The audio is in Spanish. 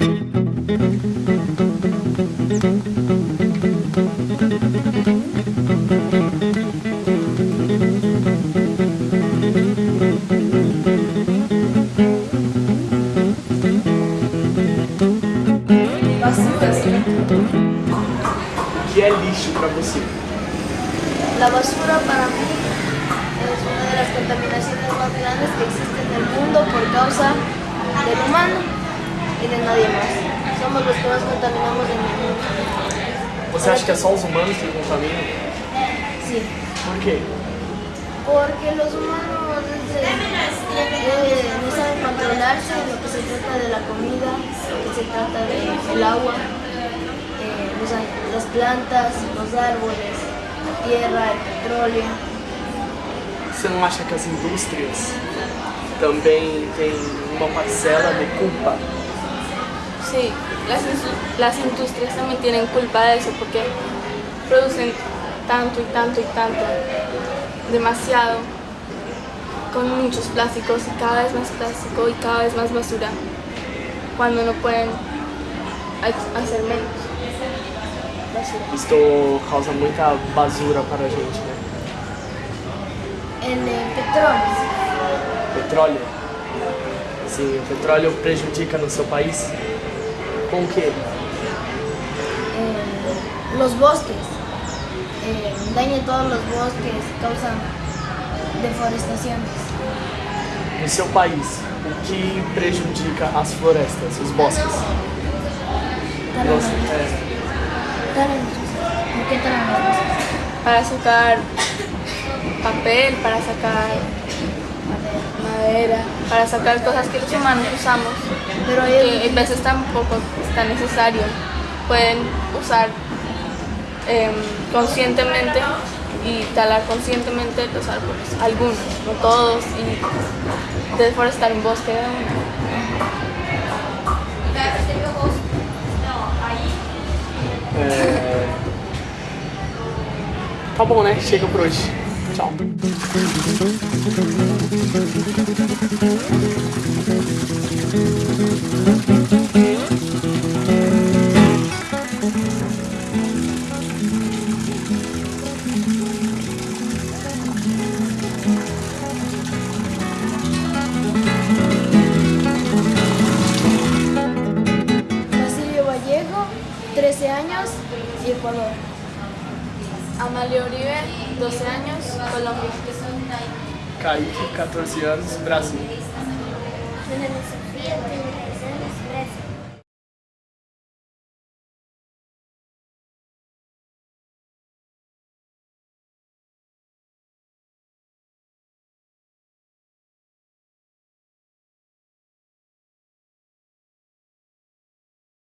O que é lixo para você? La basura para mí es una de las contaminaciones más grandes que existen en el mundo por causa del humano y de nadie más. Somos los que más contaminamos en el mundo. Você acha que é só os humanos que contaminam? Sí. Por quê? Porque los humanos eh, eh, no saben controlarse en lo que se trata de la comida, que se trata del agua, eh, a- las plantas, los árboles, la tierra, el petróleo. Você não acha que as indústrias também têm uma parcela de culpa? Sí, las, las industrias también tienen culpa de eso porque producen tanto y tanto y tanto, demasiado, con muchos plásticos y cada vez más plástico y cada vez más basura, cuando no pueden ha- hacer menos basura. Isto causa muita basura para a gente, né? El eh, petróleo. Petróleo. Sim, o petróleo prejudica no seu país? Com o quê? eh, los bosques, eh, daña todos los bosques, causan deforestaciones. No seu país, o que prejudica as florestas, os bosques? Los bosques. ¿Por qué bosques? Para sacar papel, para sacar madera, para sacar cosas que los humanos usamos, Pero que a veces tampoco tan necesario. Pueden usar em, conscientemente y talar conscientemente los árboles, algunos, no todos, y deforestar un bosque de uno. é... Tá bom, né? Por hoje. Tchau. Años y Ecuador. Amalia Uribe, 12 años, Colombia. Kaique, 14 anos, Brasil. Sofía,